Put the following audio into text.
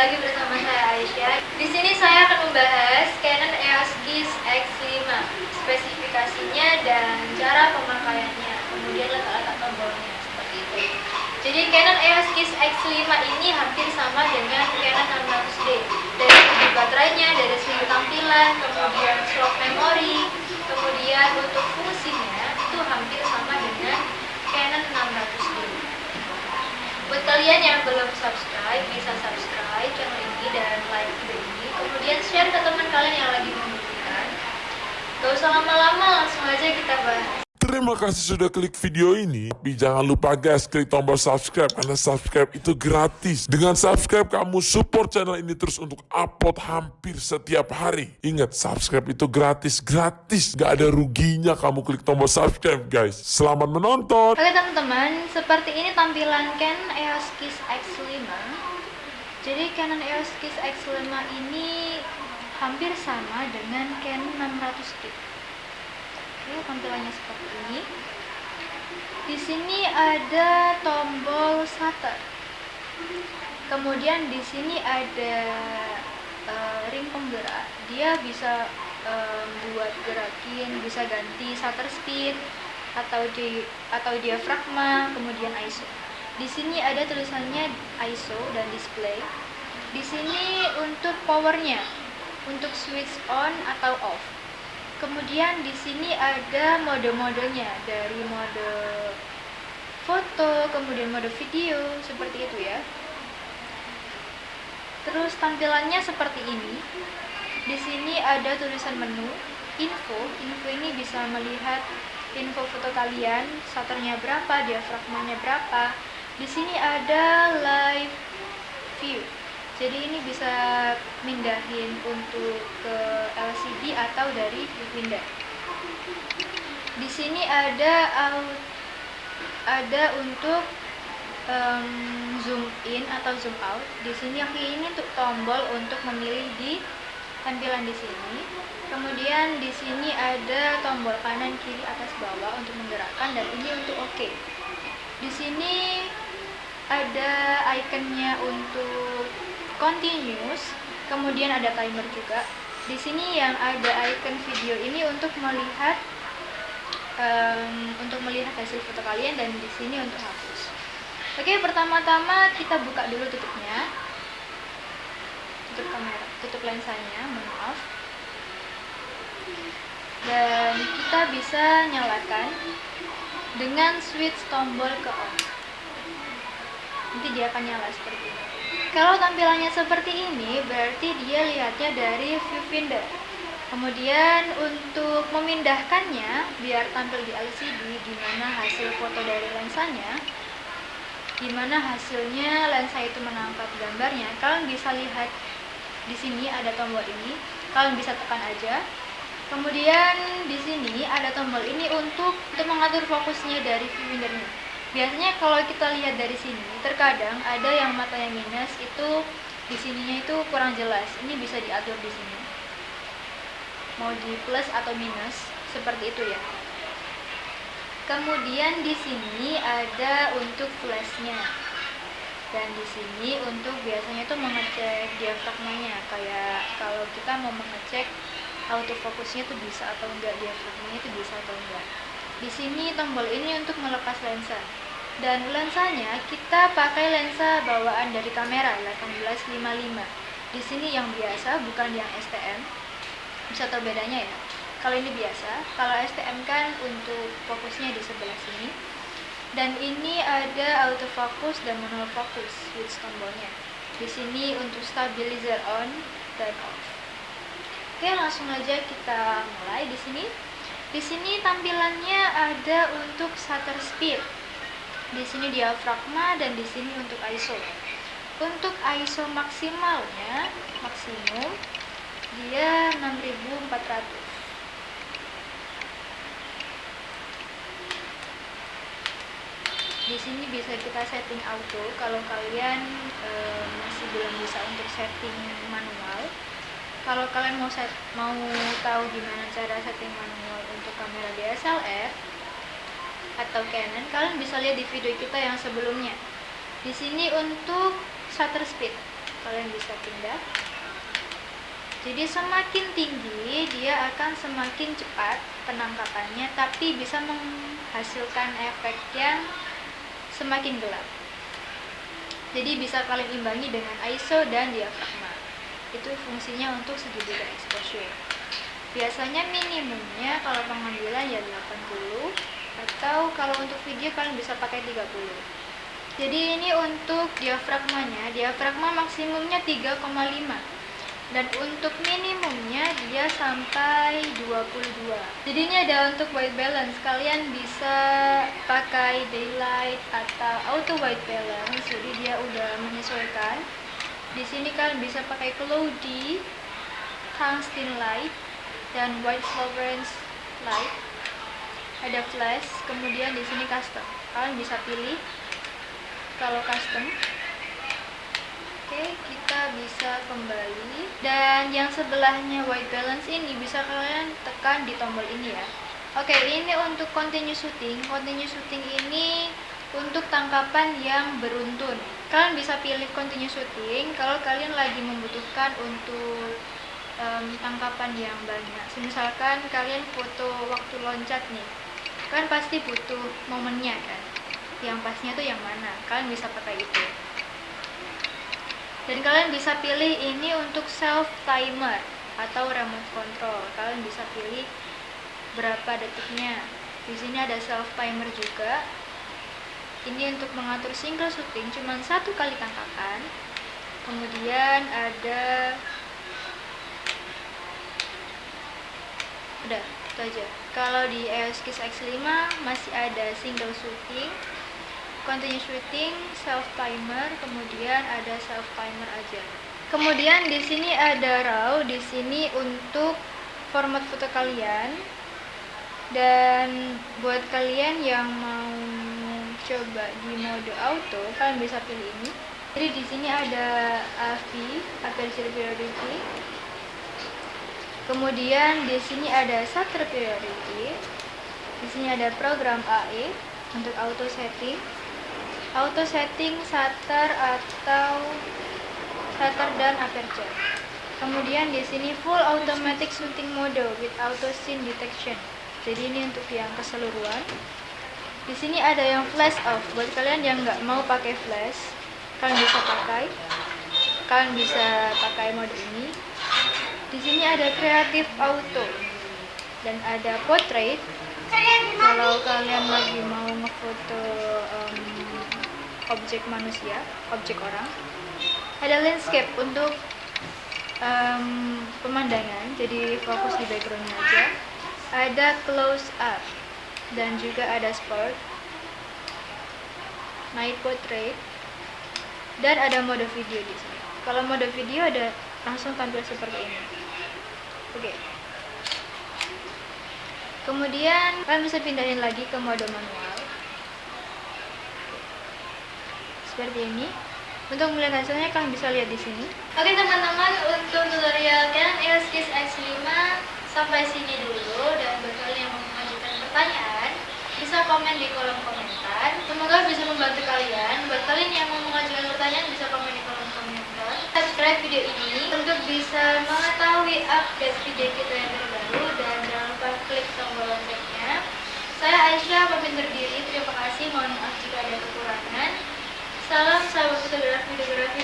lagi bersama saya Aisyah. Di sini saya akan membahas Canon EOS GIS X5, spesifikasinya dan cara pemakaiannya, kemudian letak-letak tombolnya seperti itu. Jadi Canon EOS GIS X5 ini hampir sama dengan Canon 600D. Dari segi baterainya, dari segi tampilan, kemudian slot memori, kemudian untuk fungsinya itu hampir sama dengan Canon 600D. Buat kalian yang belum subscribe, bisa subscribe channel ini dan like video ini. Kemudian share ke teman kalian yang lagi membutuhkan. Gak usah lama-lama, langsung aja kita bahas. Terima kasih sudah klik video ini. Tapi jangan lupa guys, klik tombol subscribe karena subscribe itu gratis. Dengan subscribe kamu support channel ini terus untuk upload hampir setiap hari. Ingat, subscribe itu gratis, gratis. Gak ada ruginya kamu klik tombol subscribe guys. Selamat menonton. Oke teman-teman, seperti ini tampilan Canon EOS Kiss X5. Jadi Canon EOS Kiss X5 ini hampir sama dengan Canon 600D. Oke, tampilannya seperti ini. Di sini ada tombol shutter. Kemudian di sini ada uh, ring penggerak. Dia bisa um, buat gerakin, bisa ganti shutter speed atau di atau diafragma, kemudian ISO. Di sini ada tulisannya ISO dan display. Di sini untuk powernya, untuk switch on atau off Kemudian di sini ada mode-modenya dari mode foto, kemudian mode video, seperti itu ya. Terus tampilannya seperti ini. Di sini ada tulisan menu, info. Info ini bisa melihat info foto kalian, shutternya berapa, diafragmanya berapa. Di sini ada live view jadi ini bisa mindahin untuk ke LCD atau dari pindah di sini ada ada untuk um, zoom in atau zoom out. Di sini yang ini untuk tombol untuk memilih di tampilan di sini. Kemudian di sini ada tombol kanan kiri atas bawah untuk menggerakkan dan ini untuk OK. di sini ada ikonnya untuk continuous kemudian ada timer juga. Di sini yang ada icon video ini untuk melihat um, untuk melihat hasil foto kalian dan di sini untuk hapus. Oke pertama-tama kita buka dulu tutupnya. Tutup kamera tutup lensanya maaf. Dan kita bisa nyalakan dengan switch tombol ke on. Nanti dia akan nyala seperti ini kalau tampilannya seperti ini, berarti dia lihatnya dari viewfinder. Kemudian untuk memindahkannya, biar tampil di LCD, gimana hasil foto dari lensanya, gimana hasilnya lensa itu menangkap gambarnya, kalian bisa lihat di sini ada tombol ini, kalian bisa tekan aja. Kemudian di sini ada tombol ini untuk untuk mengatur fokusnya dari viewfindernya biasanya kalau kita lihat dari sini terkadang ada yang matanya minus itu di sininya itu kurang jelas. Ini bisa diatur di sini. Mau di plus atau minus seperti itu ya. Kemudian di sini ada untuk flashnya dan di sini untuk biasanya itu mengecek diafragmanya. Kayak kalau kita mau mengecek autofokusnya itu bisa atau enggak diafragmanya itu bisa atau enggak di sini tombol ini untuk melepas lensa. Dan lensanya kita pakai lensa bawaan dari kamera 1855. Di sini yang biasa bukan yang STM. Bisa tahu bedanya ya. Kalau ini biasa, kalau STM kan untuk fokusnya di sebelah sini. Dan ini ada autofocus dan monofocus switch tombolnya. Di sini untuk stabilizer on dan off. Oke, langsung aja kita mulai di sini. Di sini tampilannya ada untuk shutter speed. Di sini diafragma dan di sini untuk ISO. Untuk ISO maksimalnya, maksimum dia 6400. Di sini bisa kita setting auto kalau kalian e, masih belum bisa untuk setting manual kalau kalian mau set, mau tahu gimana cara setting manual untuk kamera DSLR atau Canon, kalian bisa lihat di video kita yang sebelumnya. Di sini untuk shutter speed. kalian bisa pindah jadi semakin tinggi dia akan semakin cepat penangkapannya tapi bisa menghasilkan efek yang semakin gelap jadi bisa kalian imbangi dengan ISO dan diafragma itu fungsinya untuk segitiga exposure biasanya minimumnya kalau pengambilan ya 80 atau kalau untuk video kalian bisa pakai 30 jadi ini untuk diafragmanya diafragma maksimumnya 3,5 dan untuk minimumnya dia sampai 22 jadi ini ada untuk white balance. Kalian bisa pakai daylight atau auto white balance. Jadi dia udah menyesuaikan di sini kalian bisa pakai cloudy tungsten light dan white sovereigns light ada flash kemudian di sini custom kalian bisa pilih kalau custom Oke, kita bisa kembali. Dan yang sebelahnya white balance ini bisa kalian tekan di tombol ini ya. Oke, ini untuk continue shooting. Continue shooting ini untuk tangkapan yang beruntun. Kalian bisa pilih continue shooting kalau kalian lagi membutuhkan untuk um, tangkapan yang banyak. Misalkan kalian foto waktu loncat nih, kan pasti butuh momennya kan. Yang pasnya tuh yang mana? Kalian bisa pakai itu dan kalian bisa pilih ini untuk self timer atau remote control kalian bisa pilih berapa detiknya di sini ada self timer juga ini untuk mengatur single shooting cuma satu kali tangkapan kemudian ada udah itu aja kalau di EOS Kiss X5 masih ada single shooting continuous shooting, self timer, kemudian ada self timer aja. Kemudian di sini ada raw, di sini untuk format foto kalian. Dan buat kalian yang mau coba di mode auto, kalian bisa pilih ini. Jadi di sini ada AV, aperture priority. Kemudian di sini ada shutter priority. Di sini ada program AE untuk auto setting auto setting shutter atau shutter dan aperture kemudian di sini full automatic shooting mode with auto scene detection jadi ini untuk yang keseluruhan di sini ada yang flash off buat kalian yang nggak mau pakai flash kalian bisa pakai. Kalian bisa pakai mode ini. Di sini ada creative auto. Dan ada portrait. Kalau kalian lagi mau ngefoto um, objek manusia, objek orang. Ada landscape untuk um, pemandangan, jadi fokus di backgroundnya aja. Ada close up dan juga ada sport, night portrait, dan ada mode video di sini. Kalau mode video ada langsung tampil seperti ini. Oke. Okay. Kemudian kalian bisa pindahin lagi ke mode manual. seperti ini untuk melihat hasilnya kalian bisa lihat di sini oke teman-teman untuk tutorial Canon EOS Kiss X5 sampai sini dulu dan buat kalian yang mau mengajukan pertanyaan bisa komen di kolom komentar. Semoga bisa membantu kalian. Buat kalian yang mau mengajukan pertanyaan bisa komen di kolom komentar. Subscribe video ini untuk bisa mengetahui update video kita yang terbaru. Dan jangan lupa klik tombol loncengnya. Saya Aisyah pamit diri terima kasih. Mohon maaf jika ada kekurangan. Salam sahabat fotografi fotografi